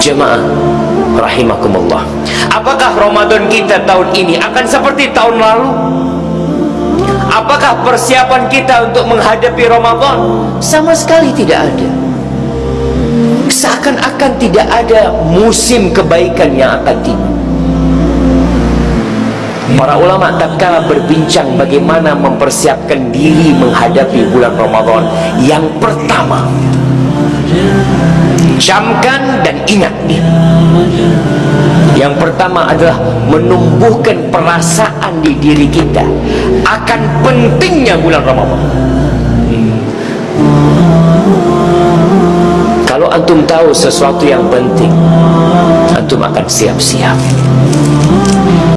Jemaah rahimakumullah. Apakah Ramadan kita tahun ini akan seperti tahun lalu? Apakah persiapan kita untuk menghadapi Ramadan? Sama sekali tidak ada. Seakan-akan tidak ada musim kebaikan yang akan tiba. Para ulama tatkala berbincang bagaimana mempersiapkan diri menghadapi bulan Ramadan yang pertama camkan dan ingat yang pertama adalah menumbuhkan perasaan di diri kita akan pentingnya bulan Ramadan. Kalau antum tahu sesuatu yang penting antum akan siap-siap